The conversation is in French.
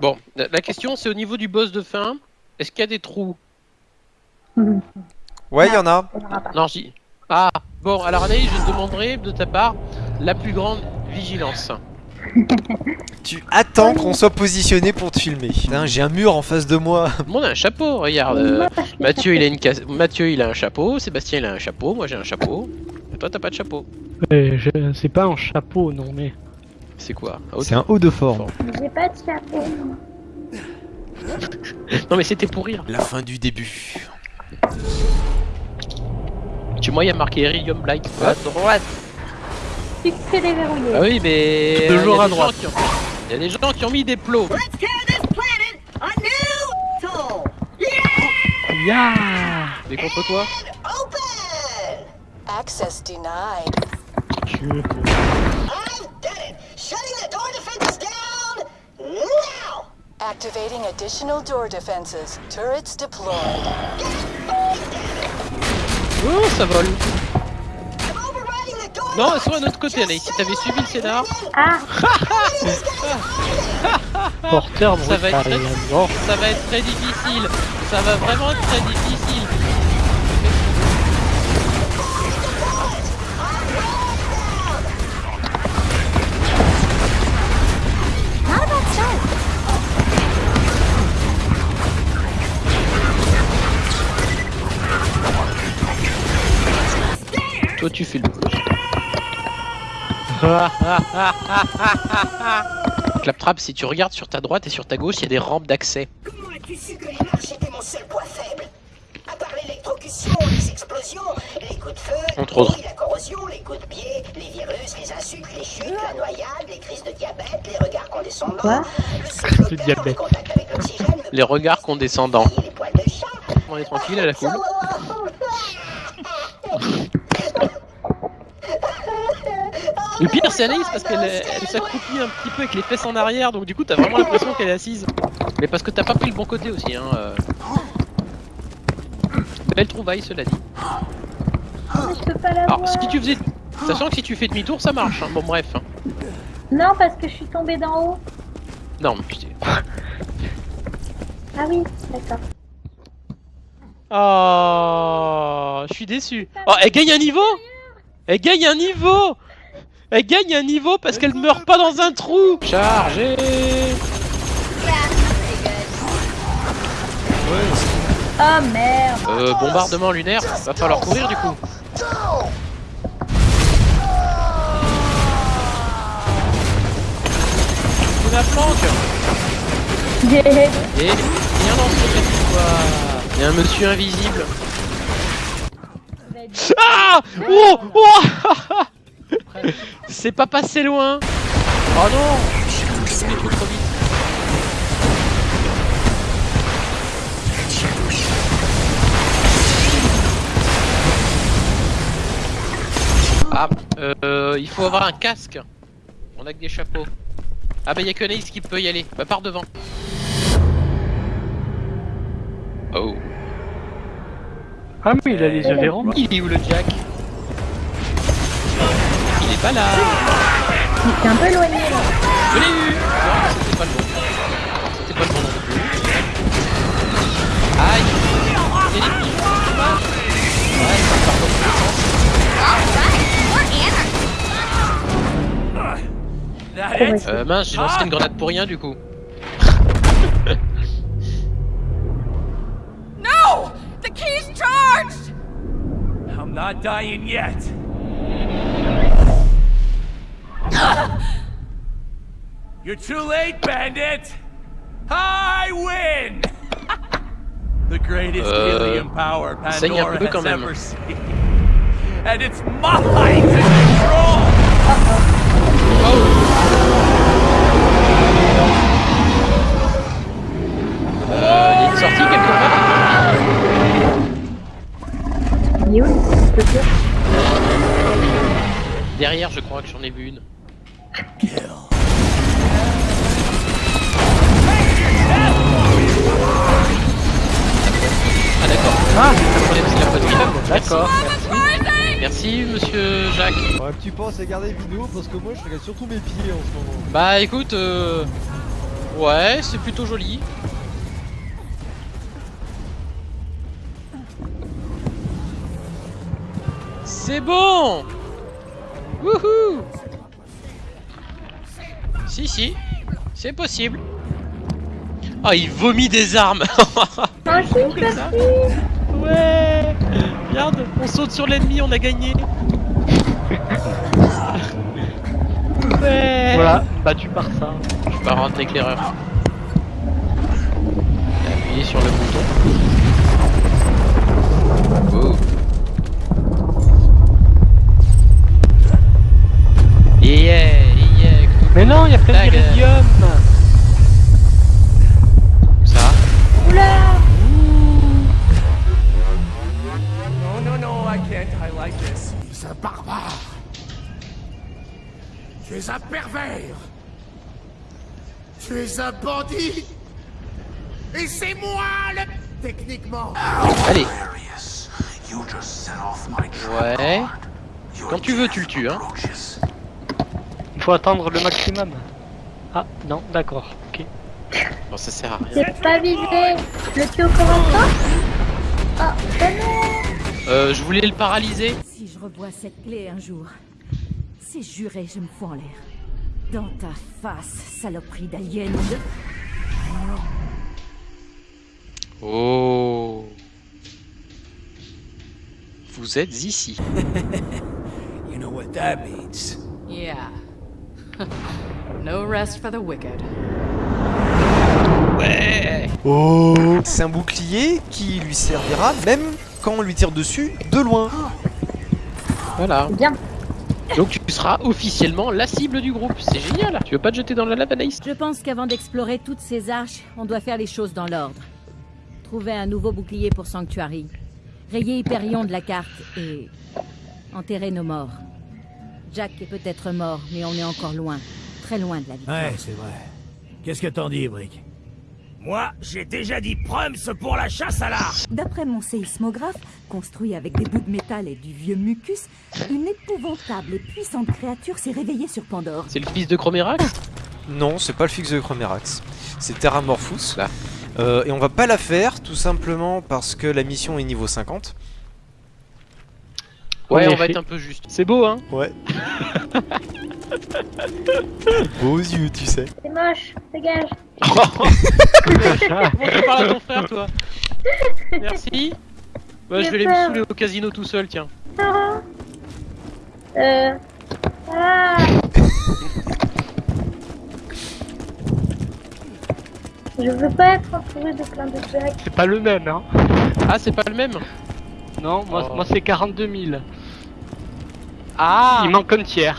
Bon, la question c'est au niveau du boss de fin, est-ce qu'il y a des trous Ouais, il y en a. On. Non, j'y... Ah, bon, alors Anaïs, je te demanderai de ta part la plus grande vigilance. Tu attends qu'on soit positionné pour te filmer. J'ai un mur en face de moi. Le monde a un chapeau, regarde. euh, Mathieu, il a une casse... Mathieu, il a un chapeau. Sébastien, il a un chapeau. Moi, j'ai un chapeau. Et toi, t'as pas de chapeau. Je- c'est pas un chapeau, non mais. C'est quoi C'est un haut de forme. J'ai pas de chapeau. Non, mais c'était pour rire. La fin du début. Tu vois, il y a marqué Iridium Blight. À droite. Succès déverrouillé. Ah oui, mais. Toujours il y a à des droite. gens qui ont- Il y a des gens qui ont mis des plots. Let's this planet a new soul. Ya Mais contre quoi! Access denied. Tu- I've done it. Shutting the door defenses down now. Activating additional door defenses. Turrets deployed. Oh, ça vole. Non, elles sont à notre côté, Anaïs. Si t'avais suivi le scénar, Ah, Porteur Ça va être brutal. très- Bon, ça va être très difficile. Ça va vraiment être très difficile. Toi, tu fais le Claptrap, si tu regardes sur ta droite et sur ta gauche, il y a des rampes d'accès. Comment as-tu su que les marches étaient mon seul point faible? À part l'électrocution, les explosions, les coups de feu, Entre autres. la corrosion, les coups de pied, les virus, les insultes, les chutes, la noyade, les crises de diabète, les regards condescendants, Quoi le au diabète. contact avec Les regards condescendants. et les poils de chat. On est tranquille, à la cool. Le pire, c'est Anaïs parce qu'elle elle s'accroupit un petit peu avec les fesses en arrière, donc du coup, t'as vraiment l'impression qu'elle est assise. Mais parce que t'as pas pris le bon côté aussi, hein. euh. Belle trouvaille, cela dit. Mais je peux pas la Alors, voir. si tu faisais. Sachant que si tu fais demi-tour, ça marche. hein. Bon, bref. hein. Non, parce que je suis tombée d'en haut. Non, mais putain. Ah oui, d'accord. Oh, je suis déçu. Oh, elle gagne un niveau Elle gagne un niveau Elle gagne un niveau parce qu'elle meurt pas dans un trou Chargé Oh merde. Euh, bombardement lunaire, va falloir courir du coup. C'est la planque Et rien dans histoire. Il y a un monsieur invisible. Ah Oh Oh C'est pas passé loin Oh non Je suis trop vite. Ah, euh, il faut avoir un casque. On a que des chapeaux. Ah bah y'a que Anaïs qui peut y aller. Bah par devant. Oh. Ah mais il a les yeux verrants. Il est où le Jack? Il est pas là. Il s'est un peu éloigné là. Je l'ai eu. Non, c'était pas le bon. C'était pas le bon non plus. Aïe. Il y a des petits dommage. Ouais, ça part dans tous les sens. Euh, mince, j'ai lancé une grenade pour rien du coup. No! The key's charged! I'm not dying yet. You're too late, bandit! I win! the greatest Euh, helium power Pandora peu has même. ever seen. And it's mine to control! Euh, il y a une sortie quelque part Il est où le petit Derrière, je crois que j'en ai vu une. Ah d'accord. Ah, c'est la poitrine. D'accord. Merci. Merci monsieur Jacques. Ouais, tu penses à garder vidéo parce que moi je regarde surtout mes pieds en ce moment. Bah écoute, euh, Ouais, c'est plutôt joli. C'est bon Wouhou Si, si, c'est possible. Ah, il vomit des armes ça. Ouais Regarde, on saute sur l'ennemi, on a gagné Ouais Voilà, battu par ça. Je pars un éclaireur. Appuyez sur le bouton. Oh. Mais non, il y a plein d'iridium ça. Oula No, no, no, I can't. I like this. Tu es un barbare. Tu es un pervers. Tu es un bandit. Et c'est moi le... Techniquement. Allez. Ouais. Quand tu veux, tu le tues, hein. Il faut attendre le maximum. Ah, non, d'accord, ok. Bon, ça sert à rien. J'ai pas visé Le tue au corps à corps Ah, ben non Euh, je voulais le paralyser. Si je revois cette clé un jour, c'est juré, je me fous en l'air. Dans ta face, saloperie d'alien. Oh. Vous êtes ici. You know what that means. Yeah. No rest for the wicked. Ouais. Oh C'est un bouclier qui lui servira même quand on lui tire dessus de loin. Voilà. Bien Donc tu seras officiellement la cible du groupe. C'est génial. Tu veux pas te jeter dans la lave, Anaïs? Je pense qu'avant d'explorer toutes ces arches, on doit faire les choses dans l'ordre. Trouver un nouveau bouclier pour Sanctuary. Rayer Hyperion de la carte et enterrer nos morts. Jack est peut-être mort, mais on est encore loin. Très loin de la victoire. Ouais, c'est vrai. Qu'est-ce que t'en dis, Brick? Moi, j'ai déjà dit Prums pour la chasse à l'arche. D'après mon séismographe, construit avec des bouts de métal et du vieux mucus, une épouvantable et puissante créature s'est réveillée sur Pandore. C'est le fils de Chromerax Non, c'est pas le fixe de Chromerax. C'est Terramorphous. Là. Euh, et on va pas la faire tout simplement parce que la mission est niveau 50. Ouais, on va être un peu juste. C'est beau, hein Ouais. Beaux yeux, tu sais. C'est moche Dégage Bon, tu parles à ton frère, toi. Merci. Ouais, je vais aller me saouler au casino tout seul, tiens. Euh... Ah Je veux pas être entouré de plein de Jack. C'est pas le même, hein Ah, c'est pas le même? Non, moi, Oh. moi c'est 42 000. Ah Il manque un tiers.